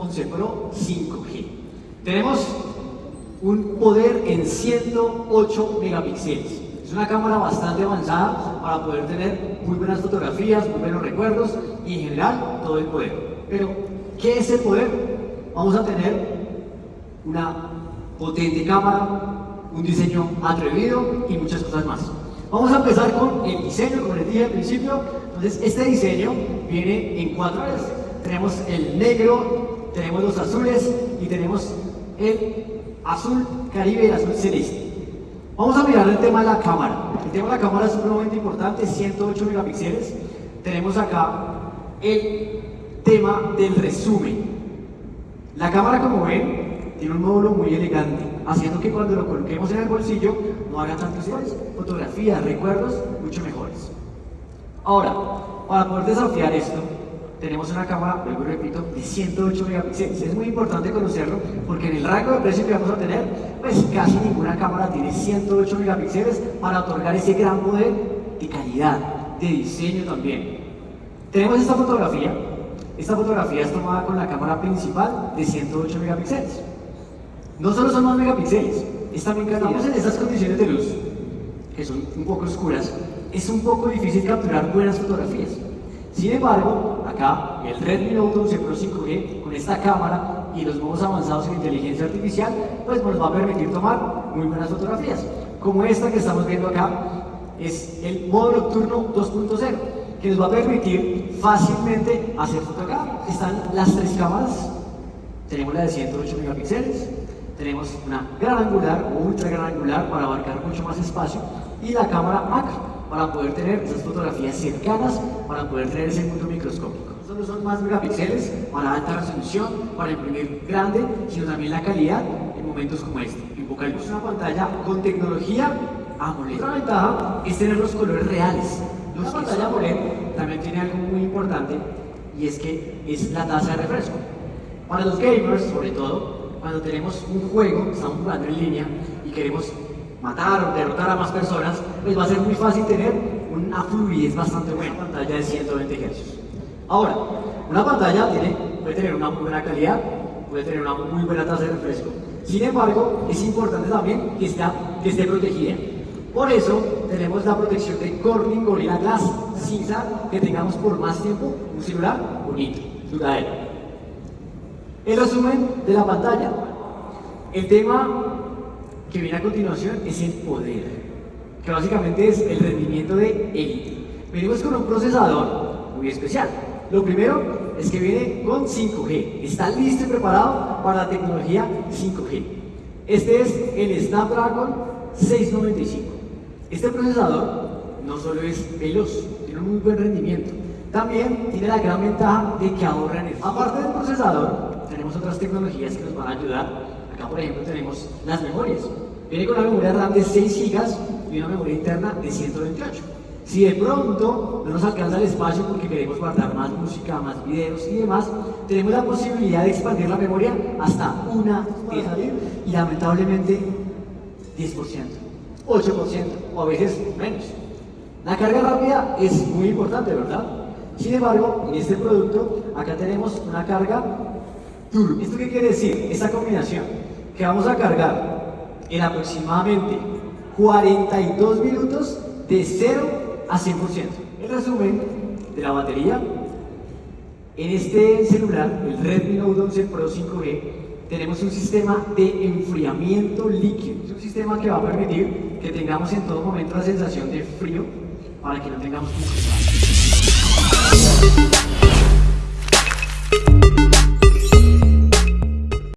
11 Pro 5G. Tenemos un poder en 108 megapíxeles. Es una cámara bastante avanzada para poder tener muy buenas fotografías, muy buenos recuerdos y en general todo el poder. Pero, ¿qué es el poder? Vamos a tener una potente cámara, un diseño atrevido y muchas cosas más. Vamos a empezar con el diseño, como les dije al principio. Entonces, este diseño viene en cuatro áreas. Tenemos el negro, tenemos los azules y tenemos el azul caribe y el azul celeste. Vamos a mirar el tema de la cámara. El tema de la cámara es sumamente importante, 108 megapíxeles. Tenemos acá el tema del resumen. La cámara, como ven, tiene un módulo muy elegante, haciendo que cuando lo coloquemos en el bolsillo no haga tantos errores. Fotografías, recuerdos, mucho mejores. Ahora, para poder desafiar esto, tenemos una cámara, vuelvo repito, de 108 megapíxeles. Es muy importante conocerlo porque en el rango de precio que vamos a tener, pues casi ninguna cámara tiene 108 megapíxeles para otorgar ese gran poder de calidad, de diseño también. Tenemos esta fotografía. Esta fotografía es tomada con la cámara principal de 108 megapíxeles. No solo son más megapíxeles, es también Estamos en estas condiciones de luz, que son un poco oscuras, es un poco difícil capturar buenas fotografías. Sin embargo, acá el Redmi Note 11 Pro 5G con esta cámara y los modos avanzados en inteligencia artificial, pues nos va a permitir tomar muy buenas fotografías. Como esta que estamos viendo acá, es el modo nocturno 2.0, que nos va a permitir fácilmente hacer fotografía. Están las tres cámaras, tenemos la de 108 megapíxeles, tenemos una gran angular o ultra gran angular para abarcar mucho más espacio y la cámara macro para poder tener esas fotografías cercanas, para poder tener ese mundo microscópico. No son más megapíxeles para alta resolución, para imprimir grande, sino también la calidad en momentos como este, en poca luz. Una pantalla con tecnología AMOLED. Otra ventaja es tener los colores reales. La pantalla AMOLED también tiene algo muy importante y es que es la tasa de refresco. Para los gamers, sobre todo, cuando tenemos un juego, estamos jugando en línea y queremos matar o derrotar a más personas, pues va a ser muy fácil tener una fluidez bastante buena. Pantalla de 120 Hz. Ahora, una pantalla tiene, puede tener una muy buena calidad, puede tener una muy buena tasa de refresco. Sin embargo, es importante también que, está, que esté protegida. Por eso tenemos la protección de Corning Gorilla Glass Cinza que tengamos por más tiempo un celular bonito, duradero. El resumen de la pantalla. El tema que viene a continuación es el poder, que básicamente es el rendimiento de élite. Venimos con un procesador muy especial. Lo primero es que viene con 5G, está listo y preparado para la tecnología 5G. Este es el Snapdragon 695. Este procesador no solo es veloz, tiene un muy buen rendimiento, también tiene la gran ventaja de que ahorra energía. Aparte del procesador, tenemos otras tecnologías que nos van a ayudar Acá, por ejemplo, tenemos las memorias. Viene con una memoria RAM de 6 GB y una memoria interna de 128. Si de pronto no nos alcanza el espacio porque queremos guardar más música, más videos y demás, tenemos la posibilidad de expandir la memoria hasta una salir y lamentablemente 10%, 8% o a veces menos. La carga rápida es muy importante, ¿verdad? Sin embargo, en este producto, acá tenemos una carga turbo. ¿Esto qué quiere decir? Esta combinación que vamos a cargar en aproximadamente 42 minutos de 0 a 100%. El resumen de la batería, en este celular, el Redmi Note 11 Pro 5G, tenemos un sistema de enfriamiento líquido. Es un sistema que va a permitir que tengamos en todo momento la sensación de frío para que no tengamos que